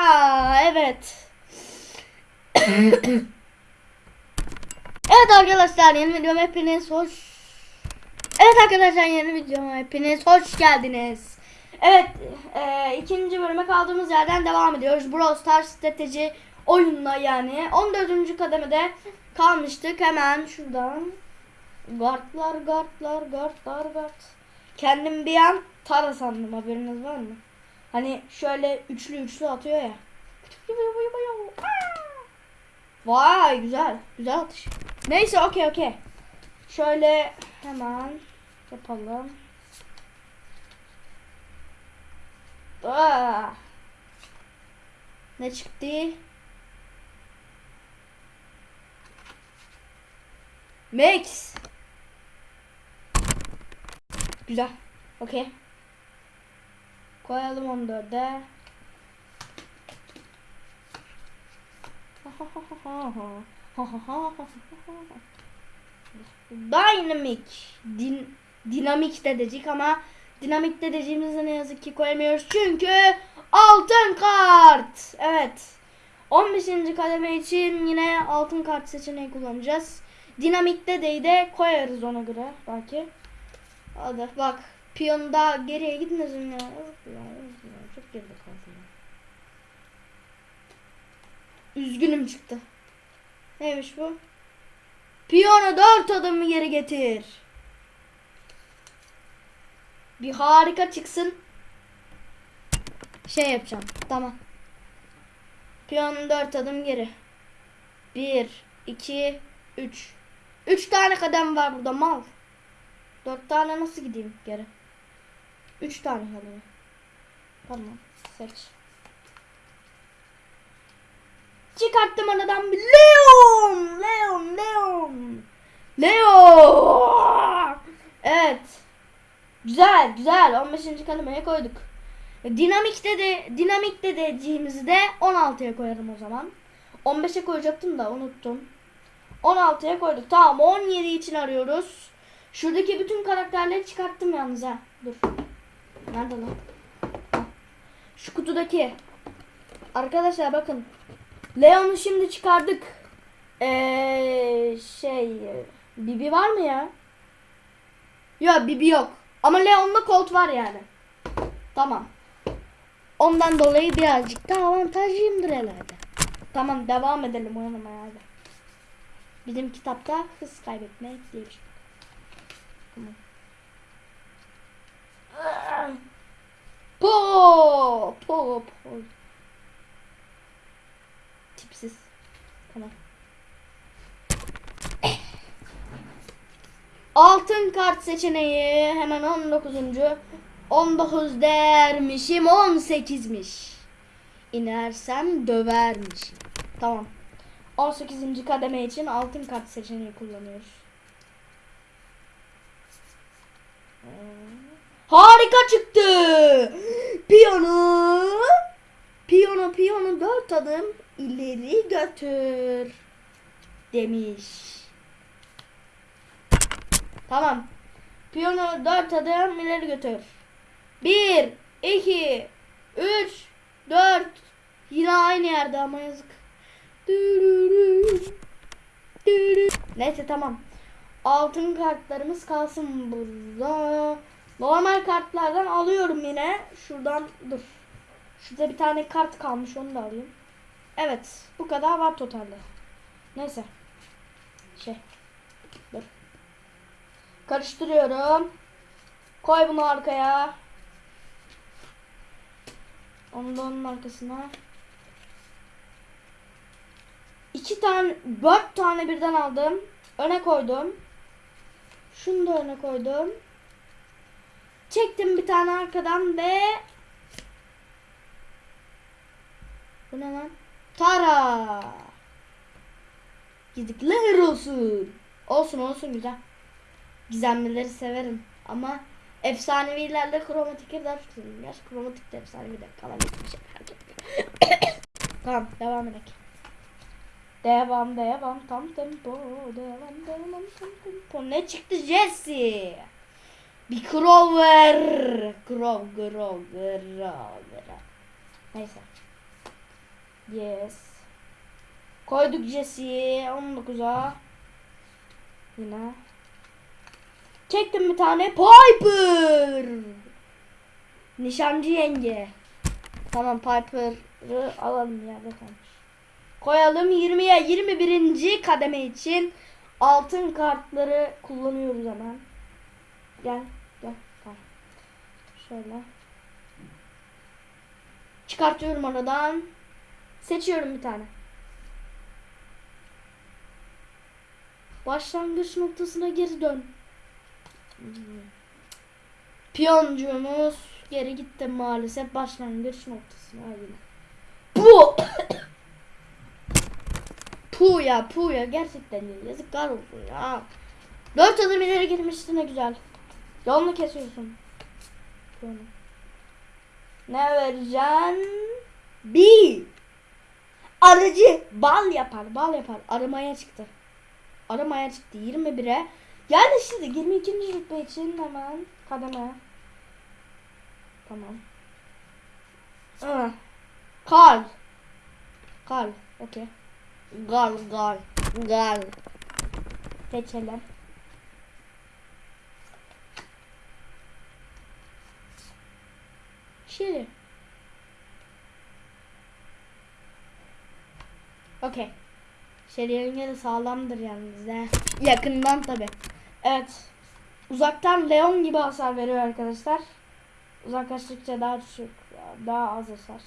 Aa evet. evet arkadaşlar yeni videoma hepiniz hoş. Evet arkadaşlar yeni videoma hepiniz hoş geldiniz. Evet e, ikinci bölüme kaldığımız yerden devam ediyoruz. Brawl Stars strateji oyununa yani 14. kademede kalmıştık. Hemen şuradan Guardlar guardlar guardlar guard. Kendim bir an Tara sandım haberiniz var mı? Hani şöyle üçlü üçlü atıyor ya. Vay güzel. Güzel atış. Neyse okey okey. Şöyle hemen yapalım. Aa. Ne çıktı? Max. Güzel. Okey. Koyalım 14'e. Dynamic. Din dinamik de dedik ama dinamik de dediğimizi ne yazık ki koyamıyoruz. Çünkü altın kart. Evet. 15. kademe için yine altın kart seçeneği kullanacağız. Dinamikte de de koyarız ona göre belki. Hadi bak. Piyon daha geriye yazık ya. Çok geride kaldı ya. Üzgünüm çıktı. Neymiş bu? Piyonu dört adım geri getir. Bir harika çıksın. Şey yapacağım. Tamam. Piyonu dört adım geri. Bir, iki, üç. Üç tane kadem var burada mal. Dört tane nasıl gideyim geri? Üç tane kadem. Tamam. Seç. Çıkarttım aradan Leon. Leon. Leon. Leon. Evet. Güzel güzel. 15. kademeye koyduk. Dinamikte de dinamikte dediğimizi de 16'ya koyarım o zaman. 15'e koyacaktım da unuttum. 16'ya koyduk. Tamam 17 için arıyoruz. Şuradaki bütün karakterleri çıkarttım yalnız ha. Dur. Nerede lan? Şu kutudaki. Arkadaşlar bakın. Leon'u şimdi çıkardık. Ee, şey Bibi var mı ya? Yok Bibi yok. Ama Leon'da Colt var yani. Tamam. Ondan dolayı birazcık daha avantajlıyımdır herhalde. Tamam devam edelim oynamaya hadi. Bizim kitapta hız kaybetmek diye bir şey. Tamam. Po po po. Tipsiz. Tamam. Altın kart seçeneği hemen 19. 19 dermişim 18'miş. İnersem dövermişim. Tamam. 18. kademe için altın kart seçeneği kullanıyoruz. Harika çıktı. Piyano. Piyano piyano dört adım ileri götür. Demiş. Tamam. Piyano dört adım ileri götür. Bir, iki, üç, dört. Yine aynı yerde ama yazık. Neyse tamam. Altın kartlarımız kalsın burada. Normal kartlardan alıyorum yine. Şuradan dur. Şurada bir tane kart kalmış onu da alayım. Evet. Bu kadar var totalde. Neyse. Şey. Dur. Karıştırıyorum. Koy bunu arkaya. Onu da onun arkasına. İki tane, dört tane birden aldım. Öne koydum. Şunu da öne koydum. Çektim bir tane arkadan ve Bu ne lan? Tara. Gidikler olsun. Olsun olsun güzel. Gizemlileri severim ama efsanevilerle kromatikleri daha çok seviyorum. Gerçi kromatik de efsanevi de kalan bir şey tamam devam edelim. Devam devam tam tempo devam devam tam tempo. Ne çıktı Jesse? Bir Grover. Grov Grov Grover. Neyse. Yes. Koyduk Jesse'yi 19'a. Yine. Çektim bir tane Piper. Nişancı yenge. Tamam Piper'ı alalım yerde kalmış. Koyalım 20'ye 21. kademe için altın kartları kullanıyoruz hemen. Gel. Şöyle. Çıkartıyorum aradan. Seçiyorum bir tane. Başlangıç noktasına geri dön. Piyoncuğumuz geri gitti maalesef başlangıç noktasına yine. Bu Pu ya pu ya gerçekten ya yazıklar olsun ya. Dört adım ileri girmişti ne güzel. Yolunu kesiyorsun. Piyonu. Ne vereceksin? Bir. Arıcı bal yapar bal yapar aramaya çıktı. Aramaya çıktı 21'e. Yani şimdi 22. rütbe için hemen kademe. Tamam. Ah. Kal. Kal. Okey. Gal gal. Gal. Seçelim. Şili. Okey. Şeriyenin yeri sağlamdır yalnız he. Yakından tabi. Evet. Uzaktan Leon gibi hasar veriyor arkadaşlar. Uzaklaştıkça daha düşük, daha az hasar.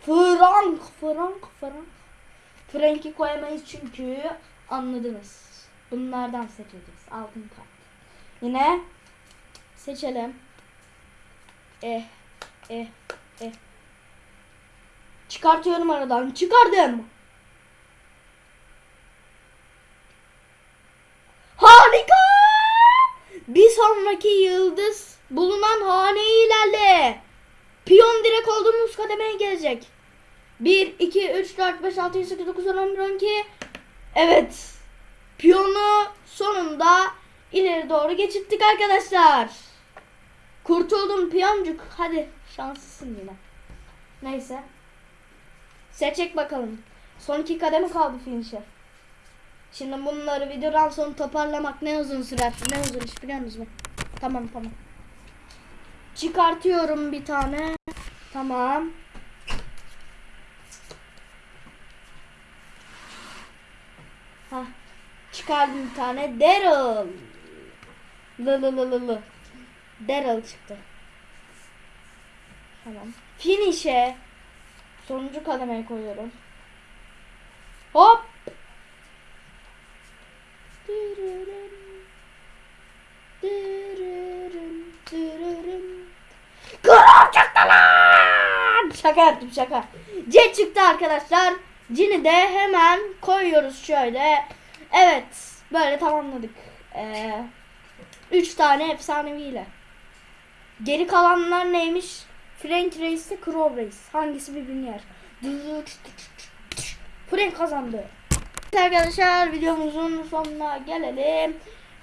Frank, Frank, Frank. Frank'i koyamayız çünkü anladınız. Bunlardan seçeceğiz. Altın kart. Yine seçelim. Eh, eh, eh. Çıkartıyorum aradan. Çıkardım. Harika! Bir sonraki yıldız bulunan haneyi ilerle. Piyon direkt olduğumuz kademeye gelecek. 1, 2, 3, 4, 5, 6, 7, 8, 9, 10, 11, 12. Evet. Piyonu sonunda ileri doğru geçirttik arkadaşlar. Kurtuldum piyoncuk. Hadi şanslısın yine. Neyse. Seçecek bakalım. Son iki kademe kaldı finish'e. Şimdi bunları videodan sonra toparlamak ne uzun sürer? Ne uzun iş biliyor musunuz? Tamam tamam. Çıkartıyorum bir tane. Tamam. Hah. Çıkardım bir tane. Daryl. Lı lı lı lı lı. Daryl çıktı. Tamam. Finish'e sonuncu kademeye koyuyorum. Hop. Kral çıktı lan! Şaka yaptım şaka. C çıktı arkadaşlar. Cin'i de hemen koyuyoruz şöyle. Evet. Böyle tamamladık. Ee, üç tane efsaneviyle. Geri kalanlar neymiş? Frank Reis ile Crow Reis. Hangisi birbirini yer? Frank kazandı. Arkadaşlar videomuzun sonuna gelelim.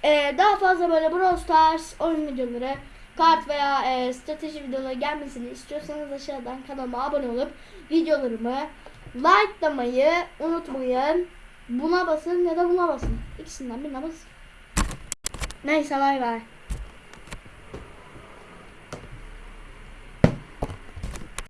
Ee, daha fazla böyle Brawl Stars oyun videoları, kart veya e, strateji videoları gelmesini istiyorsanız aşağıdan kanalıma abone olup videolarımı likelamayı unutmayın. Buna basın ya da buna basın. İkisinden birine basın. Neyse bay bay.